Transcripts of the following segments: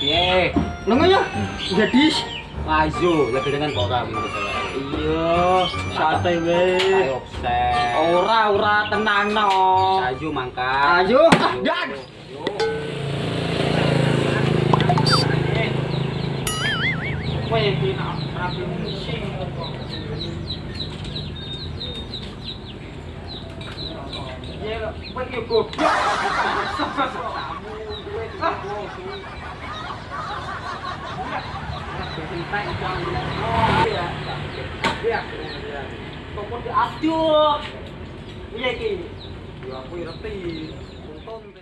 Piye? Lho ya, gadis. Ayo, lebih dengan kok kamu Iya. Ayo, set. Ora ora tenang no. Ayo mangkat. Ayo, dan. Weh, kena rapi. Ya, weh yo goblok. Aduh. Iya iki. Ya aku ngerti. Untung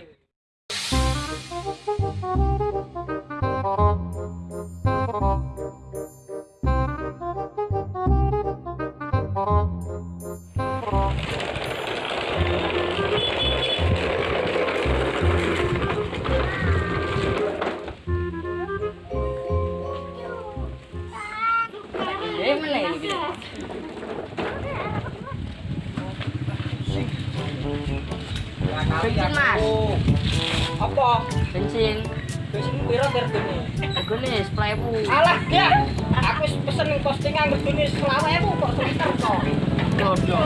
Bensin, Mas. Apa? Bensin. Bensin piro regane? Regane 10.000. Alah, ya. Aku pesen postingan regane 20.000 kok sekitar kok. Dodo.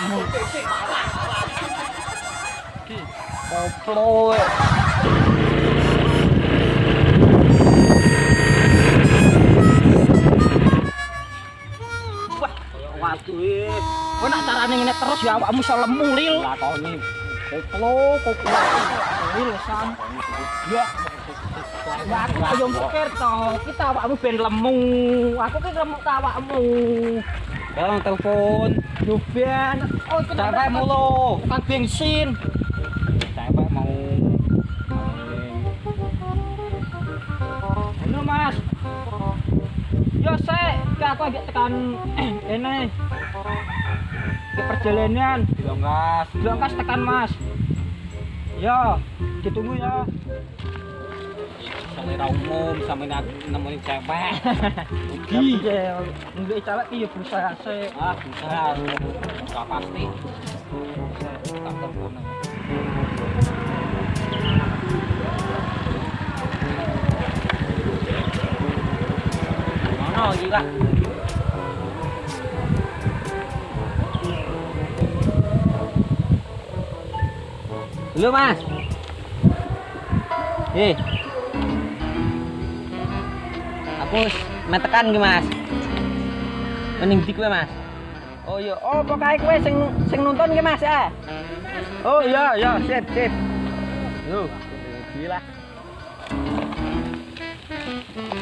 Wah, waduh eh. Terus ya awakmu iso lemu lil. Lakoni. Koplo, koplo. Lil. Ya. Aku ayo mikir to, kita awakmu ben lemu. Aku ki lemu ta awakmu. Bang telepon. Ben. Oh, Sampai mulu. Tukang bensin. Sampai mau. Halo Mas. Yo sek, aku agak tekan ini. Ke perjalanan. Dilonggas. Belangkas tekan Mas. Yo, ditunggu ya. xong rồi đầu mồm xong rồi nằm nằm bên trang ba. Khi về lại kia phụ sa xe à phụ sa có pasti tập tập con này nó rồi gì bạn Lương à Gì? Wis metekan ki, Mas. Mending di kowe, Mas. Oh iya, oh pokoknya kowe sing sing nonton ki Mas ya. Oh iya, iya, sip, sip. Yo. Gila.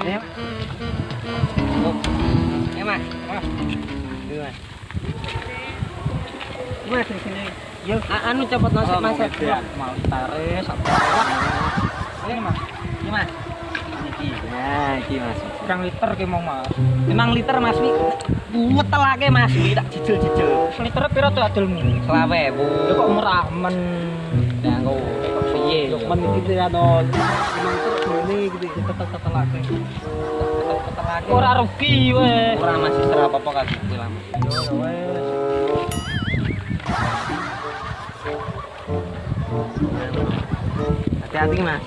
Ya, Eh, Mas. Mas. Iya, Mas. Gue sing sini. Yo, anu cepet Oh, masuk, Mas. Ya, Mau tarik sampai Wah. Ini Mas, Iki, Mas. Iki. Nah, iki, Mas. berang liter ke mau mas. Emang liter mas wi ngetel aja mas. Wi tak cicil cicil liter pira to adil mu selawe kok murah men ya kok piye kok men gitu ya don memang terus ini gitu kita tetap tetap lagi. Ora rugi we Ora masih serap apa kasih bilang yo yo we Hati-hati, Mas.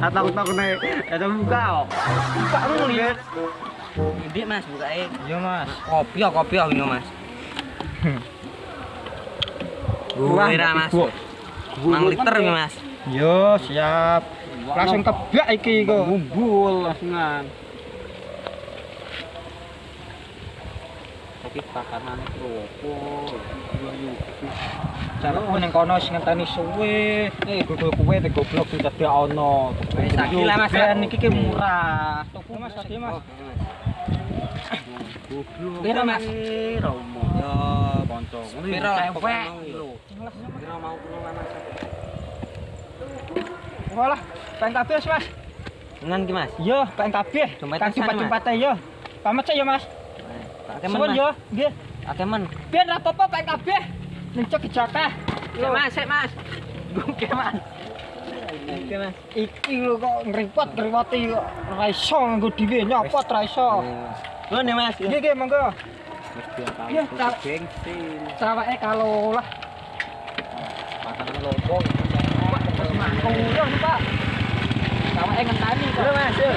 Takut-takut nek ada buka kok. Buka ngelihat. Ndi, Mas, bukae. Iya Mas. Kopi ya, kopi ya ini, Mas. Wah, Wira, Mas. 5 liter iki, Mas. Yo, siap. Langsung kebak iki kok. Ngumpul langsungan. Tapi pakanan kropo. Cara ning kono sing ngenteni suwe. Eh, gogol kowe te goblok sing dadi ono. Wis, tak gila, Mas. Ben iki ki murah. Tuku Mas, tadi Mas. Goblok. Piro, Mas? Romo. Ya, kanca. Ngono Piro, ya, cewek? lho. Piro mau kulo lanang. Walah, pengen kabeh wis, Mas. Ngan ki, Mas. Yo, pengen kabeh. Dompet Kan Mas. jumpat-jumpate yo. Pamit sih yo, Mas. Pakai Suwun yo, Mas. nggih. Men. Biar ra apa-apa pengen kabeh. Ning cok jatah. Sik, Mas, sik, Mas. Gungke, Mas. Oke mas. Iki lho kok ngripot ngripoti kok ora iso nganggo dhewe nyopot ora iso. Lo nih mas. Nggih nggih monggo. Iya, Kak. bensin. Sawake kalau lah Pasangan mangkung yo Pak. Sawake ngenteni kok. Mas. yuk.